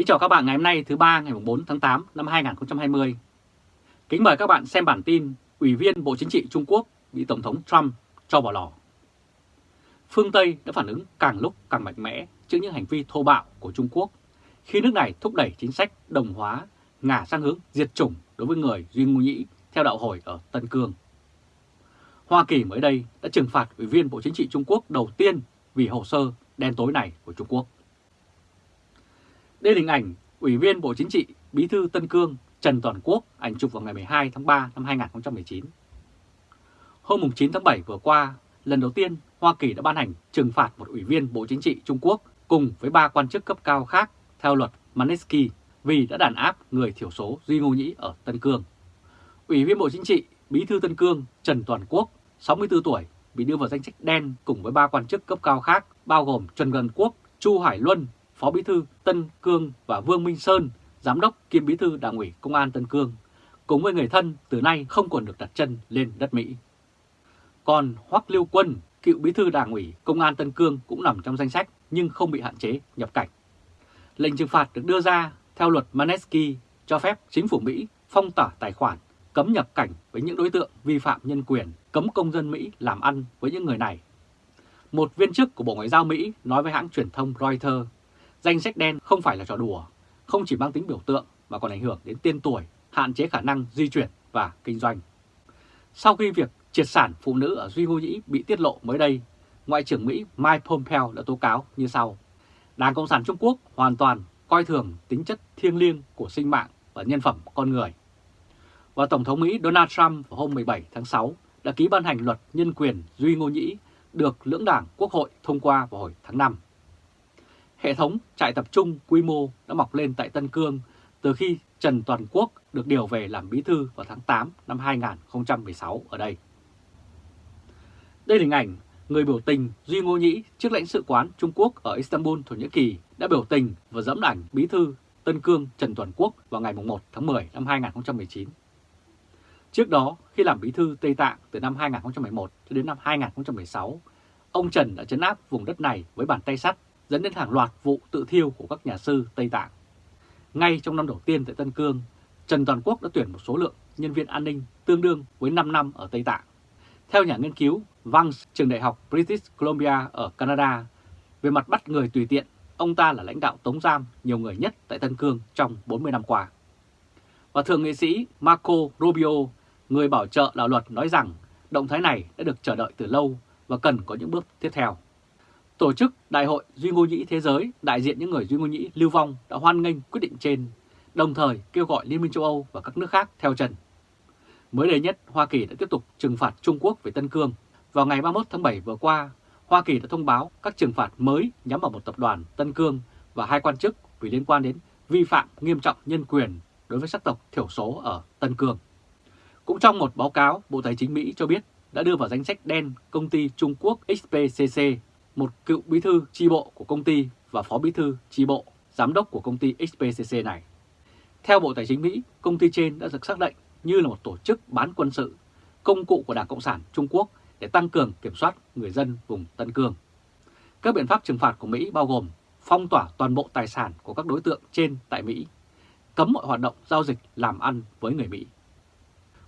Kính chào các bạn ngày hôm nay, thứ ba, ngày 4 tháng 8 năm 2020. Kính mời các bạn xem bản tin Ủy viên Bộ Chính trị Trung Quốc bị Tổng thống Trump cho bỏ lò. Phương Tây đã phản ứng càng lúc càng mạnh mẽ trước những hành vi thô bạo của Trung Quốc, khi nước này thúc đẩy chính sách đồng hóa, ngả sang hướng diệt chủng đối với người Duy Ngô Nhĩ theo đạo hồi ở Tân Cương. Hoa Kỳ mới đây đã trừng phạt Ủy viên Bộ Chính trị Trung Quốc đầu tiên vì hồ sơ đen tối này của Trung Quốc. Đây là hình ảnh Ủy viên Bộ Chính trị Bí thư Tân Cương Trần Toàn Quốc ảnh chụp vào ngày 12 tháng 3 năm 2019. Hôm 9 tháng 7 vừa qua, lần đầu tiên Hoa Kỳ đã ban hành trừng phạt một Ủy viên Bộ Chính trị Trung Quốc cùng với ba quan chức cấp cao khác theo luật Magnitsky vì đã đàn áp người thiểu số Duy Ngô Nhĩ ở Tân Cương. Ủy viên Bộ Chính trị Bí thư Tân Cương Trần Toàn Quốc, 64 tuổi, bị đưa vào danh sách đen cùng với ba quan chức cấp cao khác bao gồm Trần Gần Quốc, Chu Hải Luân, Phó Bí thư Tân Cương và Vương Minh Sơn, Giám đốc kiêm Bí thư Đảng ủy Công an Tân Cương, cùng với người thân từ nay không còn được đặt chân lên đất Mỹ. Còn Hoắc Liêu Quân, cựu Bí thư Đảng ủy Công an Tân Cương cũng nằm trong danh sách nhưng không bị hạn chế nhập cảnh. Lệnh trừng phạt được đưa ra theo luật Manesky cho phép chính phủ Mỹ phong tỏa tài khoản, cấm nhập cảnh với những đối tượng vi phạm nhân quyền, cấm công dân Mỹ làm ăn với những người này. Một viên chức của Bộ Ngoại giao Mỹ nói với hãng truyền thông Reuters Danh sách đen không phải là trò đùa, không chỉ mang tính biểu tượng mà còn ảnh hưởng đến tên tuổi, hạn chế khả năng di chuyển và kinh doanh. Sau khi việc triệt sản phụ nữ ở Duy Ngô Nhĩ bị tiết lộ mới đây, Ngoại trưởng Mỹ Mike Pompeo đã tố cáo như sau. Đảng Cộng sản Trung Quốc hoàn toàn coi thường tính chất thiêng liêng của sinh mạng và nhân phẩm con người. Và Tổng thống Mỹ Donald Trump vào hôm 17 tháng 6 đã ký ban hành luật nhân quyền Duy Ngô Nhĩ được lưỡng đảng Quốc hội thông qua vào hồi tháng 5. Hệ thống trại tập trung quy mô đã mọc lên tại Tân Cương từ khi Trần Toàn Quốc được điều về làm bí thư vào tháng 8 năm 2016 ở đây. Đây là hình ảnh người biểu tình Duy Ngô Nhĩ trước lãnh sự quán Trung Quốc ở Istanbul, Thổ Nhĩ Kỳ đã biểu tình và dẫm ảnh bí thư Tân Cương Trần Toàn Quốc vào ngày 1 tháng 10 năm 2019. Trước đó, khi làm bí thư Tây Tạng từ năm 2011 cho đến năm 2016, ông Trần đã chấn áp vùng đất này với bàn tay sắt dẫn đến hàng loạt vụ tự thiêu của các nhà sư Tây Tạng. Ngay trong năm đầu tiên tại Tân Cương, Trần Toàn Quốc đã tuyển một số lượng nhân viên an ninh tương đương với 5 năm ở Tây Tạng. Theo nhà nghiên cứu Vance, trường đại học British Columbia ở Canada, về mặt bắt người tùy tiện, ông ta là lãnh đạo tống giam nhiều người nhất tại Tân Cương trong 40 năm qua. Và thượng nghị sĩ Marco Rubio, người bảo trợ đạo luật nói rằng động thái này đã được chờ đợi từ lâu và cần có những bước tiếp theo. Tổ chức Đại hội Duy Ngô Nhĩ Thế giới đại diện những người Duy Ngô Nhĩ lưu vong đã hoan nghênh quyết định trên, đồng thời kêu gọi Liên minh châu Âu và các nước khác theo chân. Mới đây nhất, Hoa Kỳ đã tiếp tục trừng phạt Trung Quốc về Tân Cương. Vào ngày 31 tháng 7 vừa qua, Hoa Kỳ đã thông báo các trừng phạt mới nhắm vào một tập đoàn Tân Cương và hai quan chức vì liên quan đến vi phạm nghiêm trọng nhân quyền đối với sắc tộc thiểu số ở Tân Cương. Cũng trong một báo cáo, Bộ Tài chính Mỹ cho biết đã đưa vào danh sách đen công ty Trung Quốc XPCC một cựu bí thư chi bộ của công ty và phó bí thư chi bộ, giám đốc của công ty XPCC này. Theo Bộ Tài chính Mỹ, công ty trên đã được xác định như là một tổ chức bán quân sự, công cụ của Đảng Cộng sản Trung Quốc để tăng cường kiểm soát người dân vùng Tân Cương. Các biện pháp trừng phạt của Mỹ bao gồm phong tỏa toàn bộ tài sản của các đối tượng trên tại Mỹ, cấm mọi hoạt động giao dịch làm ăn với người Mỹ.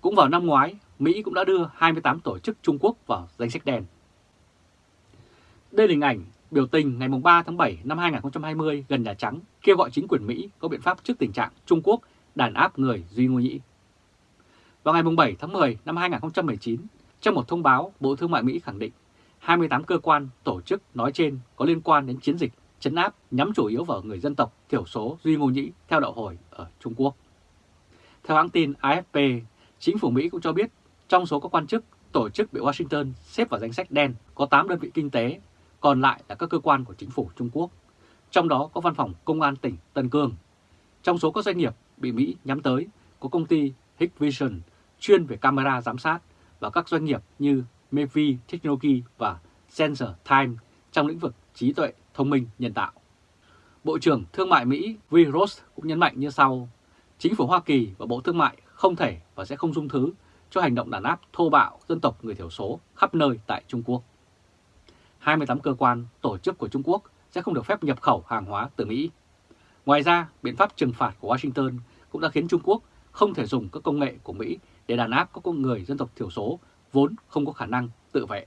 Cũng vào năm ngoái, Mỹ cũng đã đưa 28 tổ chức Trung Quốc vào danh sách đen. Đây là hình ảnh biểu tình ngày 3 tháng 7 năm 2020 gần Nhà Trắng kêu gọi chính quyền Mỹ có biện pháp trước tình trạng Trung Quốc đàn áp người Duy Ngô Nhĩ. Vào ngày 7 tháng 10 năm 2019, trong một thông báo, Bộ Thương mại Mỹ khẳng định 28 cơ quan, tổ chức nói trên có liên quan đến chiến dịch chấn áp nhắm chủ yếu vào người dân tộc thiểu số Duy Ngô Nhĩ theo đạo hồi ở Trung Quốc. Theo hãng tin AFP, chính phủ Mỹ cũng cho biết trong số các quan chức, tổ chức bị Washington xếp vào danh sách đen có 8 đơn vị kinh tế còn lại là các cơ quan của chính phủ Trung Quốc, trong đó có văn phòng Công an tỉnh Tân Cương. Trong số các doanh nghiệp bị Mỹ nhắm tới có công ty Hikvision chuyên về camera giám sát và các doanh nghiệp như Mevi Technology và Sensor Time trong lĩnh vực trí tuệ thông minh nhân tạo. Bộ trưởng Thương mại Mỹ V. Ross cũng nhấn mạnh như sau, chính phủ Hoa Kỳ và Bộ Thương mại không thể và sẽ không dung thứ cho hành động đàn áp thô bạo dân tộc người thiểu số khắp nơi tại Trung Quốc. 28 cơ quan, tổ chức của Trung Quốc sẽ không được phép nhập khẩu hàng hóa từ Mỹ. Ngoài ra, biện pháp trừng phạt của Washington cũng đã khiến Trung Quốc không thể dùng các công nghệ của Mỹ để đàn áp các con người dân tộc thiểu số vốn không có khả năng tự vệ.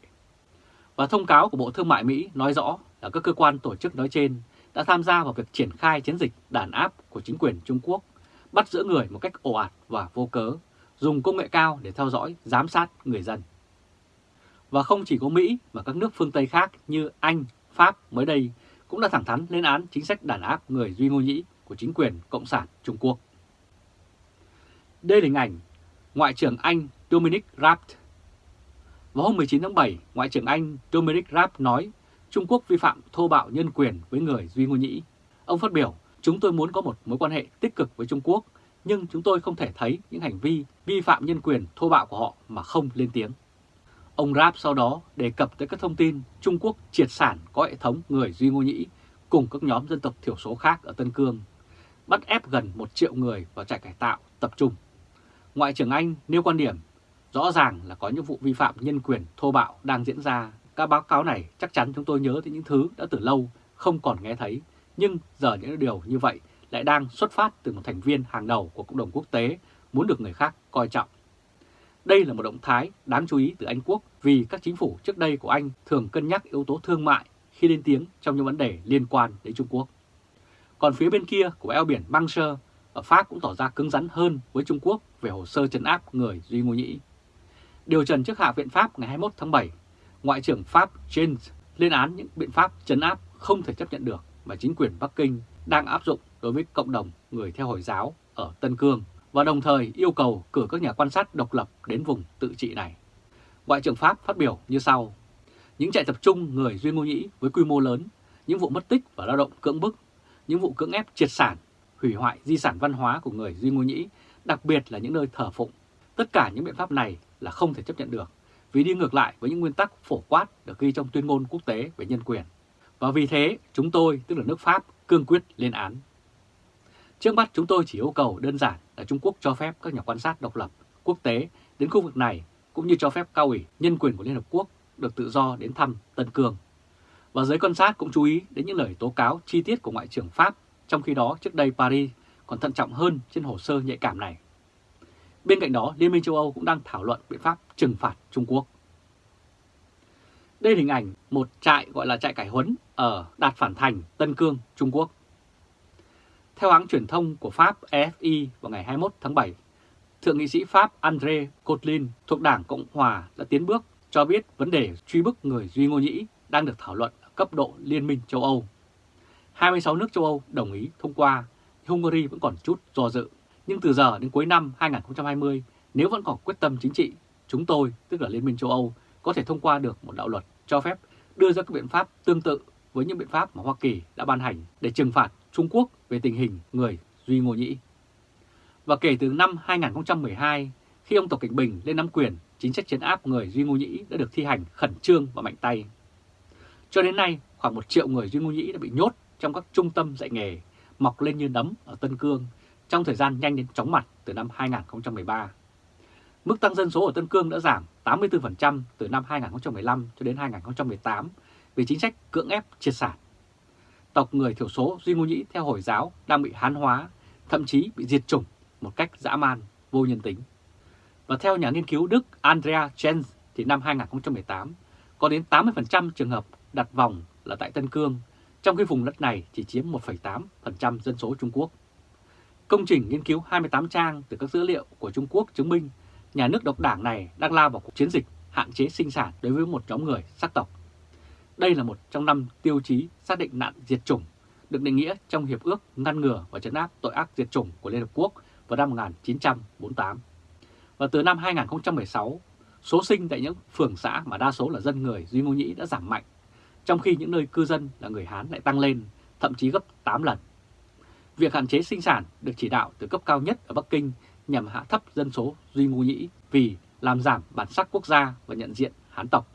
Và thông cáo của Bộ Thương mại Mỹ nói rõ là các cơ quan tổ chức nói trên đã tham gia vào việc triển khai chiến dịch đàn áp của chính quyền Trung Quốc, bắt giữ người một cách ồ ạt và vô cớ, dùng công nghệ cao để theo dõi, giám sát người dân. Và không chỉ có Mỹ mà các nước phương Tây khác như Anh, Pháp mới đây cũng đã thẳng thắn lên án chính sách đàn áp người Duy Ngô Nhĩ của chính quyền Cộng sản Trung Quốc. Đây là hình ảnh Ngoại trưởng Anh Dominic Raab. Vào hôm 19 tháng 7, Ngoại trưởng Anh Dominic Raab nói Trung Quốc vi phạm thô bạo nhân quyền với người Duy Ngô Nhĩ. Ông phát biểu, chúng tôi muốn có một mối quan hệ tích cực với Trung Quốc, nhưng chúng tôi không thể thấy những hành vi vi phạm nhân quyền thô bạo của họ mà không lên tiếng. Ông Raab sau đó đề cập tới các thông tin Trung Quốc triệt sản có hệ thống người Duy Ngô Nhĩ cùng các nhóm dân tộc thiểu số khác ở Tân Cương, bắt ép gần một triệu người vào trại cải tạo tập trung. Ngoại trưởng Anh nêu quan điểm rõ ràng là có những vụ vi phạm nhân quyền thô bạo đang diễn ra. Các báo cáo này chắc chắn chúng tôi nhớ tới những thứ đã từ lâu không còn nghe thấy, nhưng giờ những điều như vậy lại đang xuất phát từ một thành viên hàng đầu của cộng đồng quốc tế muốn được người khác coi trọng. Đây là một động thái đáng chú ý từ Anh Quốc vì các chính phủ trước đây của Anh thường cân nhắc yếu tố thương mại khi lên tiếng trong những vấn đề liên quan đến Trung Quốc. Còn phía bên kia của eo biển Manche, ở Pháp cũng tỏ ra cứng rắn hơn với Trung Quốc về hồ sơ trấn áp người Duy Ngô Nhĩ. Điều trần trước Hạ viện Pháp ngày 21 tháng 7, Ngoại trưởng Pháp James lên án những biện pháp trấn áp không thể chấp nhận được mà chính quyền Bắc Kinh đang áp dụng đối với cộng đồng người theo Hồi giáo ở Tân Cương và đồng thời yêu cầu cử các nhà quan sát độc lập đến vùng tự trị này. Ngoại trưởng Pháp phát biểu như sau. Những trại tập trung người Duy Ngô Nhĩ với quy mô lớn, những vụ mất tích và lao động cưỡng bức, những vụ cưỡng ép triệt sản, hủy hoại di sản văn hóa của người Duy Ngô Nhĩ, đặc biệt là những nơi thờ phụng. Tất cả những biện pháp này là không thể chấp nhận được vì đi ngược lại với những nguyên tắc phổ quát được ghi trong tuyên ngôn quốc tế về nhân quyền. Và vì thế, chúng tôi, tức là nước Pháp, cương quyết lên án. Trước mắt chúng tôi chỉ yêu cầu đơn giản là Trung Quốc cho phép các nhà quan sát độc lập quốc tế đến khu vực này cũng như cho phép cao ủy nhân quyền của Liên Hợp Quốc được tự do đến thăm Tân Cương. Và giới quan sát cũng chú ý đến những lời tố cáo chi tiết của Ngoại trưởng Pháp, trong khi đó trước đây Paris còn thận trọng hơn trên hồ sơ nhạy cảm này. Bên cạnh đó, Liên minh châu Âu cũng đang thảo luận biện pháp trừng phạt Trung Quốc. Đây là hình ảnh một trại gọi là trại cải huấn ở Đạt Phản Thành, Tân Cương, Trung Quốc. Theo hãng truyền thông của Pháp AFI vào ngày 21 tháng 7, Thượng nghị sĩ Pháp André Cotlin thuộc Đảng Cộng Hòa đã tiến bước cho biết vấn đề truy bức người Duy Ngô Nhĩ đang được thảo luận ở cấp độ Liên minh châu Âu. 26 nước châu Âu đồng ý thông qua, Hungary vẫn còn chút do dự. Nhưng từ giờ đến cuối năm 2020, nếu vẫn còn quyết tâm chính trị, chúng tôi, tức là Liên minh châu Âu, có thể thông qua được một đạo luật cho phép đưa ra các biện pháp tương tự với những biện pháp mà Hoa Kỳ đã ban hành để trừng phạt Trung Quốc về tình hình người Duy Ngô Nhĩ. Và kể từ năm 2012, khi ông Tập Cảnh Bình lên nắm quyền, chính sách chấn áp người Duy Ngô Nhĩ đã được thi hành khẩn trương và mạnh tay. Cho đến nay, khoảng một triệu người Duy Ngô Nhĩ đã bị nhốt trong các trung tâm dạy nghề, mọc lên như nấm ở Tân Cương trong thời gian nhanh đến chóng mặt từ năm 2013. Mức tăng dân số ở Tân Cương đã giảm 84% từ năm 2015 cho đến 2018 vì chính sách cưỡng ép triệt sản. Tộc người thiểu số Duy Ngô Nhĩ theo Hồi giáo đang bị hán hóa, thậm chí bị diệt chủng một cách dã man, vô nhân tính. Và theo nhà nghiên cứu Đức Andrea Jens thì năm 2018 có đến 80% trường hợp đặt vòng là tại Tân Cương, trong khi vùng đất này chỉ chiếm 1,8% dân số Trung Quốc. Công trình nghiên cứu 28 trang từ các dữ liệu của Trung Quốc chứng minh nhà nước độc đảng này đang lao vào cuộc chiến dịch hạn chế sinh sản đối với một nhóm người sắc tộc. Đây là một trong năm tiêu chí xác định nạn diệt chủng được định nghĩa trong Hiệp ước ngăn ngừa và chấn áp tội ác diệt chủng của Liên Hợp Quốc vào năm 1948. Và từ năm 2016, số sinh tại những phường xã mà đa số là dân người Duy Ngô Nhĩ đã giảm mạnh, trong khi những nơi cư dân là người Hán lại tăng lên, thậm chí gấp 8 lần. Việc hạn chế sinh sản được chỉ đạo từ cấp cao nhất ở Bắc Kinh nhằm hạ thấp dân số Duy Ngô Nhĩ vì làm giảm bản sắc quốc gia và nhận diện Hán tộc.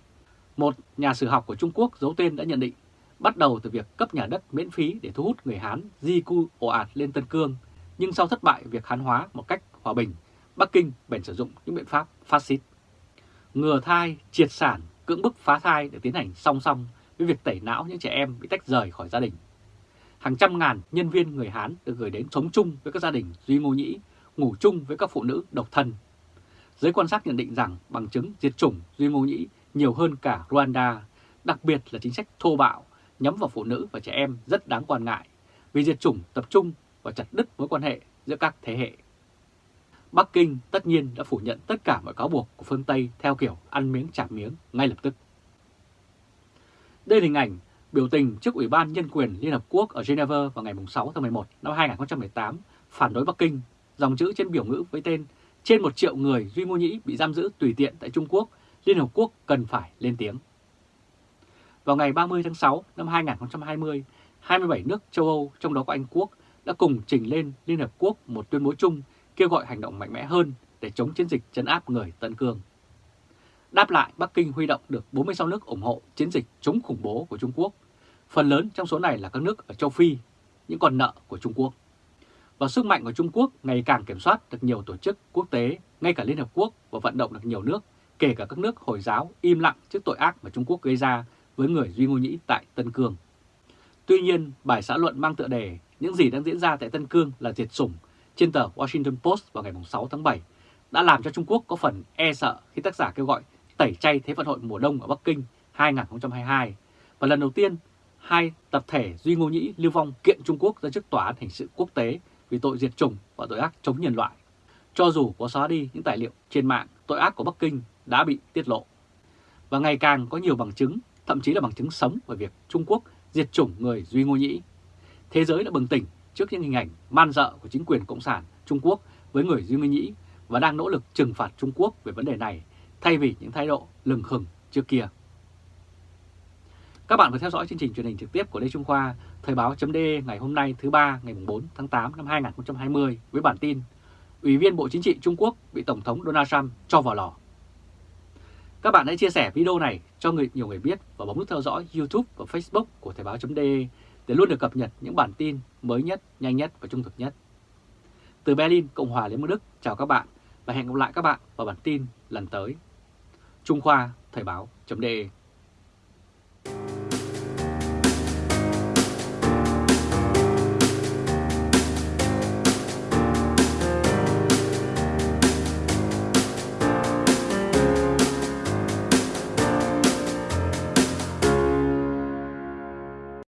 Một nhà sử học của Trung Quốc giấu tên đã nhận định, bắt đầu từ việc cấp nhà đất miễn phí để thu hút người Hán di cư ồ ạt lên Tân Cương, nhưng sau thất bại việc Hán hóa một cách hòa bình, Bắc Kinh bèn sử dụng những biện pháp phát xít. Ngừa thai, triệt sản, cưỡng bức phá thai được tiến hành song song với việc tẩy não những trẻ em bị tách rời khỏi gia đình. hàng trăm ngàn nhân viên người Hán được gửi đến sống chung với các gia đình Duy Ngô Nhĩ, ngủ chung với các phụ nữ độc thân. Giới quan sát nhận định rằng bằng chứng diệt chủng Duy Ngô Nhĩ nhiều hơn cả Rwanda, đặc biệt là chính sách thô bạo nhắm vào phụ nữ và trẻ em rất đáng quan ngại vì diệt chủng tập trung và chặt đứt mối quan hệ giữa các thế hệ. Bắc Kinh tất nhiên đã phủ nhận tất cả mọi cáo buộc của phương Tây theo kiểu ăn miếng trả miếng ngay lập tức. Đây là hình ảnh biểu tình trước Ủy ban Nhân quyền Liên Hợp Quốc ở Geneva vào ngày 6 tháng 11 năm 2018 phản đối Bắc Kinh, dòng chữ trên biểu ngữ với tên trên một triệu người Duy Ngô Nhĩ bị giam giữ tùy tiện tại Trung Quốc, Liên Hợp Quốc cần phải lên tiếng. Vào ngày 30 tháng 6 năm 2020, 27 nước châu Âu, trong đó có Anh Quốc, đã cùng trình lên Liên Hợp Quốc một tuyên bố chung kêu gọi hành động mạnh mẽ hơn để chống chiến dịch chấn áp người Tân Cương. Đáp lại, Bắc Kinh huy động được 46 nước ủng hộ chiến dịch chống khủng bố của Trung Quốc. Phần lớn trong số này là các nước ở châu Phi, những con nợ của Trung Quốc. Và sức mạnh của Trung Quốc ngày càng kiểm soát được nhiều tổ chức quốc tế, ngay cả Liên Hợp Quốc và vận động được nhiều nước, kể cả các nước Hồi giáo im lặng trước tội ác mà Trung Quốc gây ra với người Duy Ngô Nhĩ tại Tân Cương. Tuy nhiên, bài xã luận mang tựa đề Những gì đang diễn ra tại Tân Cương là diệt chủng trên tờ Washington Post vào ngày 6 tháng 7 đã làm cho Trung Quốc có phần e sợ khi tác giả kêu gọi tẩy chay Thế vận hội mùa đông ở Bắc Kinh 2022 và lần đầu tiên hai tập thể Duy Ngô Nhĩ lưu vong kiện Trung Quốc ra trước tòa án hình sự quốc tế vì tội diệt chủng và tội ác chống nhân loại. Cho dù có xóa đi những tài liệu trên mạng, tội ác của Bắc Kinh đã bị tiết lộ. Và ngày càng có nhiều bằng chứng, thậm chí là bằng chứng sống về việc Trung Quốc diệt chủng người Duy Ngô Nhĩ. Thế giới đã bừng tỉnh trước những hình ảnh man dợ của chính quyền Cộng sản Trung Quốc với người Duy Ngô Nhĩ và đang nỗ lực trừng phạt Trung Quốc về vấn đề này thay vì những thái độ lừng khừng trước kia. Các bạn vừa theo dõi chương trình truyền hình trực tiếp của Lê Trung Khoa, Thời báo .de ngày hôm nay thứ ba ngày 4 tháng 8 năm 2020 với bản tin Ủy viên Bộ Chính trị Trung Quốc bị Tổng thống Donald Trump cho vào lò. Các bạn hãy chia sẻ video này cho người nhiều người biết và bấm nút theo dõi YouTube và Facebook của Thời báo .de để luôn được cập nhật những bản tin mới nhất, nhanh nhất và trung thực nhất. Từ Berlin, Cộng hòa Liên bang Đức, chào các bạn và hẹn gặp lại các bạn vào bản tin lần tới. Trung Khoa Thời báo.de